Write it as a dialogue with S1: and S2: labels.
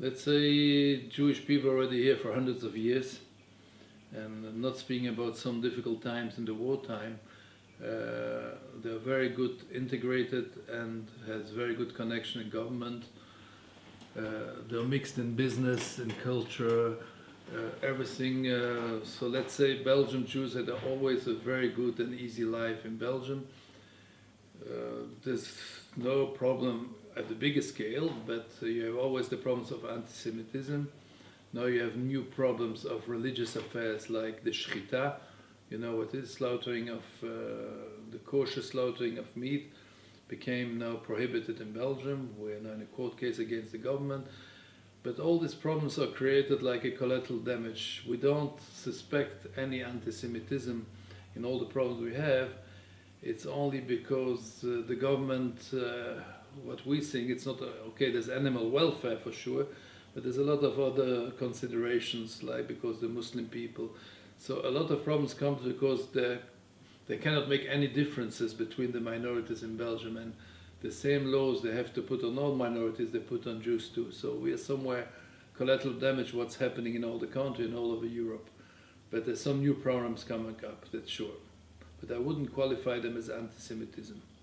S1: let's say Jewish people already here for hundreds of years, and not speaking about some difficult times in the wartime, uh, they're very good integrated and has very good connection in government. Uh, they're mixed in business and culture, uh, everything. Uh, so let's say Belgian Jews had always a very good and easy life in Belgium. Uh, there's no problem at the bigger scale, but you have always the problems of anti-Semitism. Now you have new problems of religious affairs like the shchita, you know what is slaughtering of uh, the kosher slaughtering of meat became now prohibited in Belgium. We're now in a court case against the government. But all these problems are created like a collateral damage. We don't suspect any anti-Semitism in all the problems we have. It's only because uh, the government, uh, what we think, it's not, a, okay, there's animal welfare for sure, but there's a lot of other considerations, like because the Muslim people. So a lot of problems come because they cannot make any differences between the minorities in Belgium and the same laws they have to put on all minorities they put on Jews too. So we are somewhere collateral damage what's happening in all the country and all over Europe. But there's some new problems coming up, that's sure. But I wouldn't qualify them as anti-Semitism.